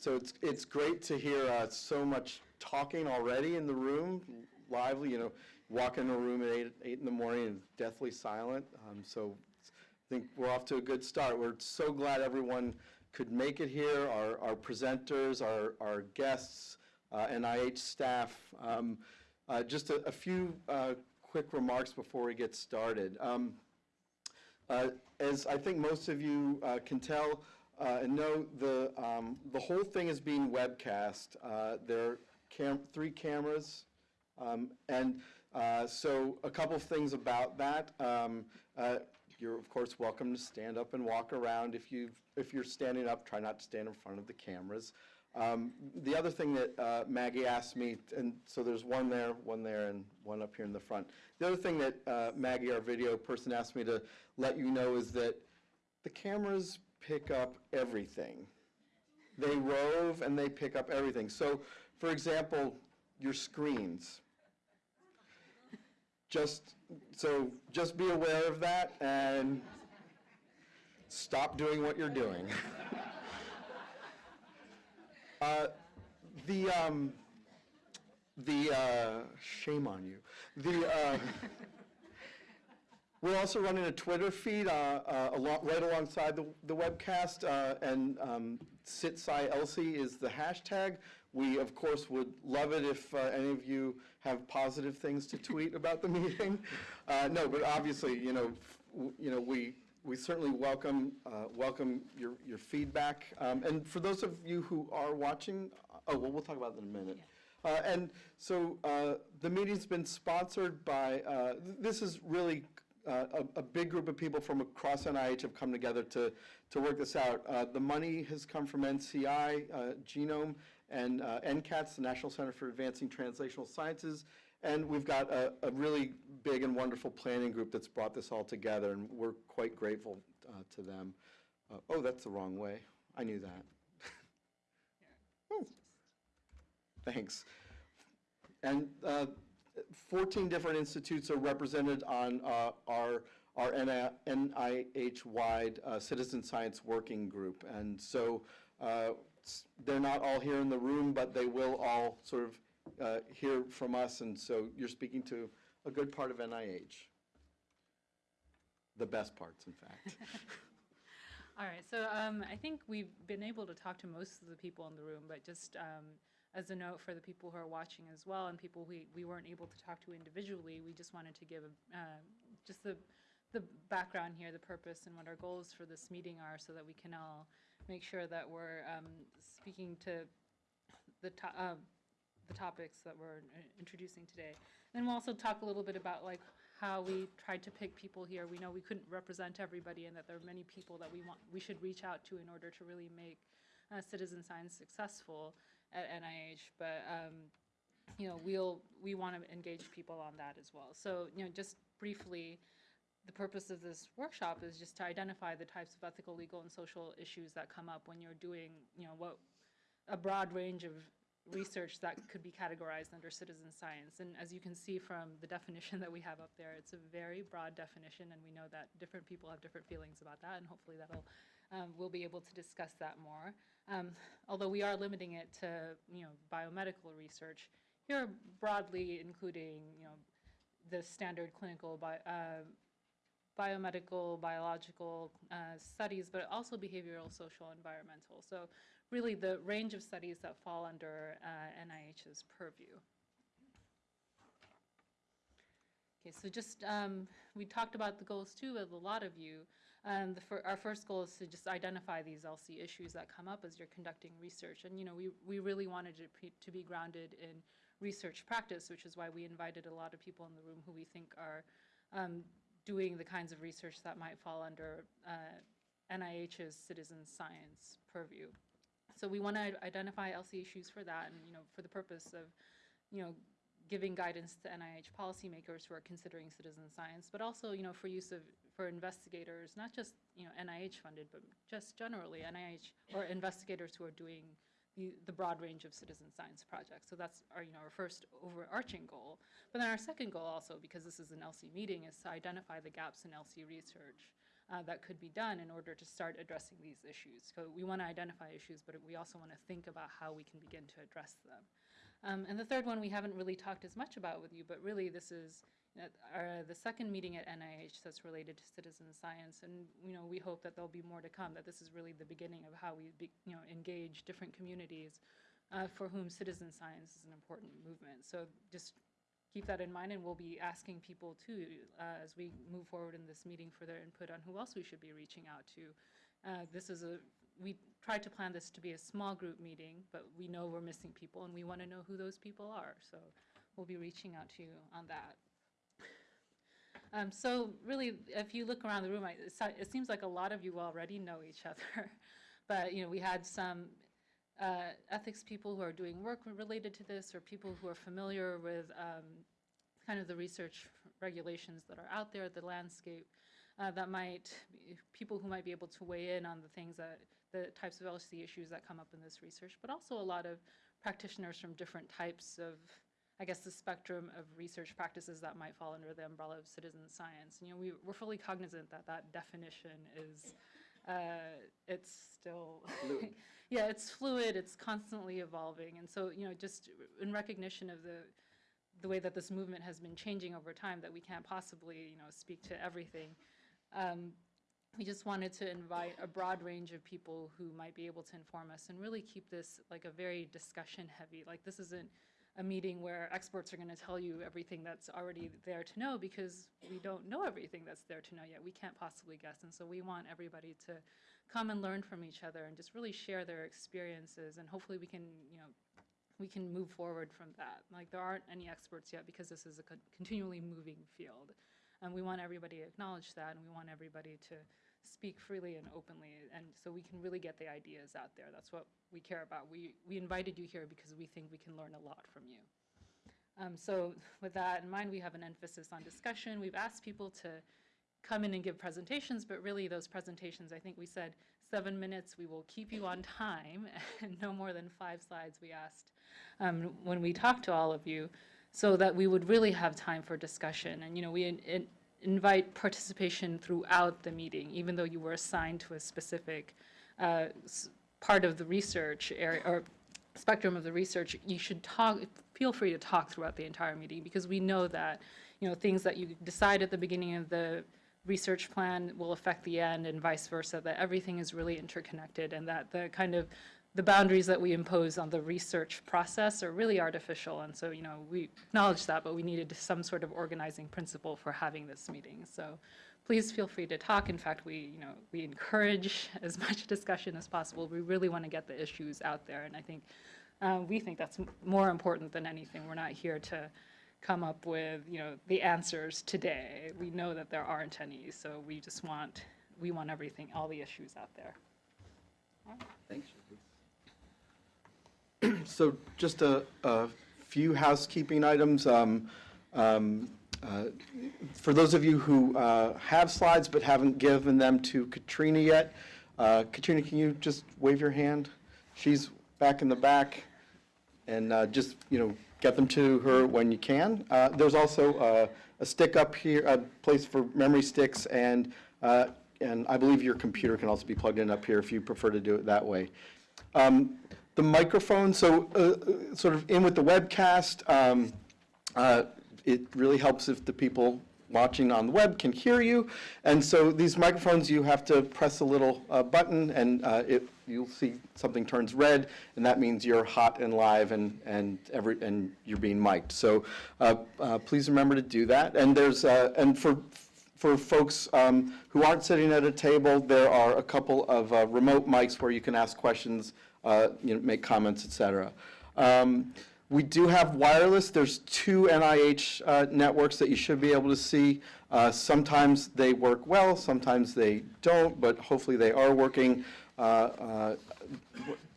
So it's, it's great to hear uh, so much talking already in the room, lively, you know, walk in a room at eight, eight in the morning and deathly silent. Um, So I think we're off to a good start. We're so glad everyone could make it here, our, our presenters, our, our guests, uh, NIH staff. Um, uh, Just a, a few uh, quick remarks before we get started. Um, uh, As I think most of you uh, can tell uh, and know, the, um, the whole thing is being webcast. Uh, There are cam, three cameras, um, and uh, so a couple of things about that. Um, uh, You're, of course, welcome to stand up and walk around. If you, if you're standing up, try not to stand in front of the cameras. Um, The other thing that uh, Maggie asked me, and so there's one there, one there, and one up here in the front. The other thing that uh, Maggie, our video person, asked me to let you know is that the cameras pick up everything. They rove and they pick up everything. So, for example, your screens. Just, so just be aware of that and stop doing what you're doing. Uh, The, um, the, uh, shame on you. The, uh, we're also running a Twitter feed uh, uh, right alongside the the webcast, uh, and um, is the hashtag. We, of course, would love it if uh, any of you have positive things to tweet about the meeting. Uh, No, but obviously, you know, you know, we, we certainly welcome, uh, welcome your your feedback. Um, And for those of you who are watching, oh, well, we'll talk about that in a minute. Uh, And so uh, the meeting's been sponsored by, uh, th- this is really uh, a, a big group of people from across NIH have come together to, to work this out. Uh, the money has come from NCI, uh, Genome, and uh, NCATS, the National Center for Advancing Translational Sciences. And we've got a, a really big and wonderful planning group that's brought this all together, and we're quite grateful uh, to them. Uh, oh, that's the wrong way. I knew that. Oh, Thanks. And uh, 14 different institutes are represented on uh, our our NIH-wide uh, Citizen Science Working Group. And so uh, they're not all here in the room, but they will all sort of uh, hear from us. And so you're speaking to a good part of NIH. The best parts, in fact. All right, so um, I think we've been able to talk to most of the people in the room, but just um, as a note for the people who are watching as well and people we, we weren't able to talk to individually, we just wanted to give uh, just the, the background here, the purpose and what our goals for this meeting are so that we can all make sure that we're um, speaking to the, uh, the topics that we're uh, introducing today. Then we'll also talk a little bit about like how we tried to pick people here. We know we couldn't represent everybody and that there are many people that we want, we should reach out to in order to really make uh, citizen science successful at NIH. But, um, you know, we'll, we want to engage people on that as well. So, you know, just briefly, the purpose of this workshop is just to identify the types of ethical, legal, and social issues that come up when you're doing, you know, what, a broad range of research that could be categorized under citizen science. And as you can see from the definition that we have up there, it's a very broad definition, and we know that different people have different feelings about that, and hopefully that'll, um, we'll be able to discuss that more. Um, although we are limiting it to, you know, biomedical research, here broadly including, you know, the standard clinical bi- uh, biomedical, biological uh, studies, but also behavioral, social, environmental. So really the range of studies that fall under uh, NIH's purview. Okay, so just, um, we talked about the goals too with a lot of you. Um, the fir- our first goal is to just identify these ELSI issues that come up as you're conducting research. And, you know, we, we really wanted it to be grounded in research practice, which is why we invited a lot of people in the room who we think are um, doing the kinds of research that might fall under uh, NIH's citizen science purview. So we want to identify ELSI issues for that, and you know, for the purpose of, you know, giving guidance to NIH policymakers who are considering citizen science, but also, you know, for use of for investigators, not just you know NIH funded, but just generally NIH or investigators who are doing the, the broad range of citizen science projects. So that's our, you know, our first overarching goal. But then our second goal also, because this is an ELSI meeting, is to identify the gaps in ELSI research. uh, that could be done in order to start addressing these issues. So we want to identify issues, but we also want to think about how we can begin to address them. Um, and the third one we haven't really talked as much about with you, but really this is uh, our, the second meeting at NIH that's related to citizen science. And, you know, we hope that there'll be more to come, that this is really the beginning of how we, be, you know, engage different communities uh, for whom citizen science is an important movement. So just keep that in mind, and we'll be asking people too, uh, as we move forward in this meeting for their input on who else we should be reaching out to. Uh, This is a, we tried to plan this to be a small group meeting, but we know we're missing people, and we want to know who those people are. So we'll be reaching out to you on that. Um, So really, if you look around the room, I- it seems like a lot of you already know each other. But, you know, we had some uh, ethics people who are doing work related to this, or people who are familiar with um, kind of the research regulations that are out there, the landscape, uh, that might, people who might be able to weigh in on the things that, the types of ELSI issues that come up in this research, but also a lot of practitioners from different types of, I guess, the spectrum of research practices that might fall under the umbrella of citizen science. And, You know, we, we're fully cognizant that that definition is, uh, it's still, yeah, it's fluid, it's constantly evolving. And so, you know, just in recognition of the, the way that this movement has been changing over time, that we can't possibly, you know, speak to everything. Um, we just wanted to invite a broad range of people who might be able to inform us and really keep this like a very discussion heavy. Like this isn't a meeting where experts are going to tell you everything that's already there to know because we don't know everything that's there to know yet. We can't possibly guess. And so we want everybody to come and learn from each other and just really share their experiences and hopefully we can, you know, we can move forward from that. Like there aren't any experts yet because this is a continually moving field. And we want everybody to acknowledge that and we want everybody to speak freely and openly and so we can really get the ideas out there. That's what we care about. We, we invited you here because we think we can learn a lot from you. Um, so with that in mind, we have an emphasis on discussion. We've asked people to come in and give presentations, but really those presentations, I think we said seven minutes, we will keep you on time, and no more than five slides, we asked um, when we talked to all of you, so that we would really have time for discussion. And, you know, we in- in- invite participation throughout the meeting, even though you were assigned to a specific uh, part of the research area, or spectrum of the research, you should talk, feel free to talk throughout the entire meeting, because we know that, you know, things that you decide at the beginning of the research plan will affect the end and vice versa, that everything is really interconnected and that the kind of, the boundaries that we impose on the research process are really artificial. And so, you know, we acknowledge that, but we needed some sort of organizing principle for having this meeting. So please feel free to talk. In fact, we, you know, we encourage as much discussion as possible. We really want to get the issues out there. And I think, uh, we think that's more important than anything. We're not here to come up with, you know, the answers today. We know that there aren't any, so we just want, we want everything, all the issues out there. Thanks. So just a, a few housekeeping items. Um, um, uh, For those of you who uh, have slides but haven't given them to Katrina yet, uh, Katrina, can you just wave your hand? She's back in the back, and uh, just, you know, get them to her when you can. Uh, There's also uh, a stick up here, a place for memory sticks, and, and I believe your computer can also be plugged in up here if you prefer to do it that way. Um, The microphone, so uh, uh, sort of in with the webcast, um, uh, it really helps if the people watching on the web can hear you. And so these microphones, you have to press a little uh, button, and uh, it, you'll see something turns red, and that means you're hot and live and, and every, and you're being mic'd. So uh, please remember to do that. And there's, and for, for folks um, who aren't sitting at a table, there are a couple of uh, remote mics where you can ask questions, uh, you know, make comments, et cetera. Um, We do have wireless. There's two NIH uh, networks that you should be able to see. Uh, Sometimes they work well, sometimes they don't, but hopefully they are working. Uh, uh,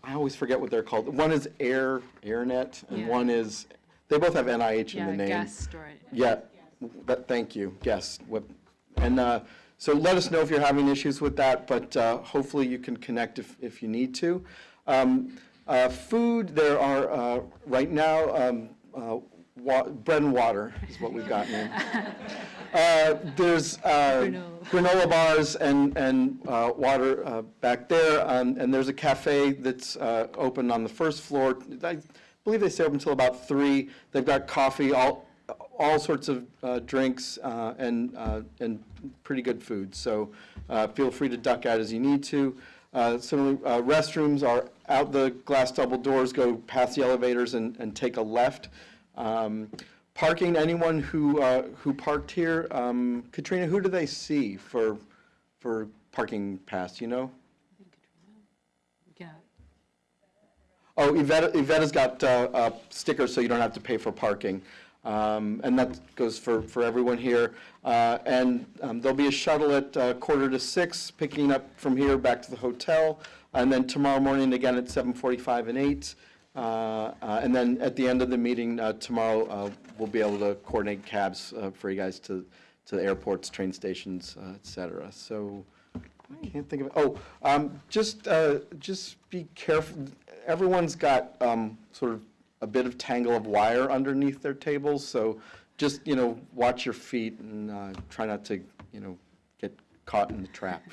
I always forget what they're called. One is Air, AirNet, and Yeah. one is, they both have NIH in Yeah, the name. guest or. Yeah, that, thank you, yes. What- And uh, so let us know if you're having issues with that, but uh, hopefully you can connect if, if you need to. Um, uh, Food, there are, uh, right now, um, uh, wa- bread and water is what we've got in. Uh, There's uh, Granola. granola bars and, and uh, water uh, back there, um, and there's a cafe that's uh, open on the first floor. I believe they stay open until about three. They've got coffee, all, all sorts of uh, drinks, uh, and, uh, and pretty good food. So uh, feel free to duck out as you need to. Uh, Similarly, uh, restrooms are out the glass double doors, go past the elevators and, and take a left. Um, Parking, anyone who, uh, who parked here, um, Katrina, who do they see for, for parking pass, you know? Yeah. Oh, Yvette, Yvette's got uh, uh, stickers, so you don't have to pay for parking. Um, And that goes for, for everyone here. Uh, And um, there'll be a shuttle at uh, quarter to six, picking up from here back to the hotel. And then tomorrow morning, again at 7:45 and 8. Uh, uh, And then at the end of the meeting uh, tomorrow, uh, we'll be able to coordinate cabs uh, for you guys to, to the airports, train stations, uh, et cetera. So I can't think of it. Oh, um, just, uh, just be careful. Everyone's got, um, sort of a bit of tangle of wire underneath their tables, so just, you know, watch your feet and, uh, try not to, you know, get caught in the trap.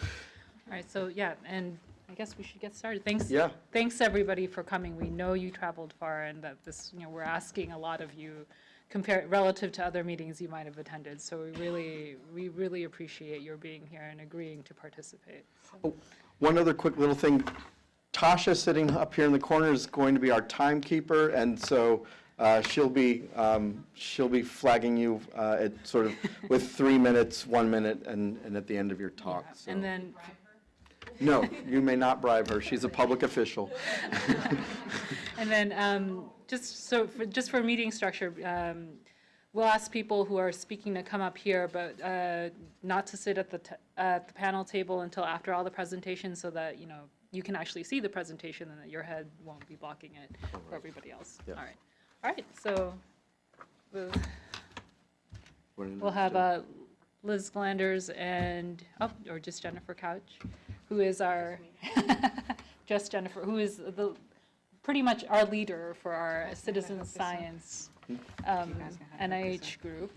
All right, so, yeah, and I guess we should get started. Thanks. Yeah. Thanks, everybody, for coming. We know you traveled far and that this, you know, we're asking a lot of you compared, relative to other meetings you might have attended. So we really, we really appreciate your being here and agreeing to participate. So- Oh, One other quick little thing. Tasha, sitting up here in the corner, is going to be our timekeeper, and so uh, she'll be, um, she'll be flagging you uh, at sort of with three minutes, one minute, and, and at the end of your talk. so- And then, No, you may not bribe her. She's a public official. and then, um, just so, for, just for meeting structure, um, we'll ask people who are speaking to come up here, but, uh, not to sit at the, t- at the panel table until after all the presentations so that, you know, you can actually see the presentation and that your head won't be blocking it for everybody else. Yeah. All right. All right, so we'll, we'll have, uh, Liz Glanders and, oh, or just Jennifer Couch, who is our, just Jennifer, who is the, pretty much our leader for our citizen science um, NIH group.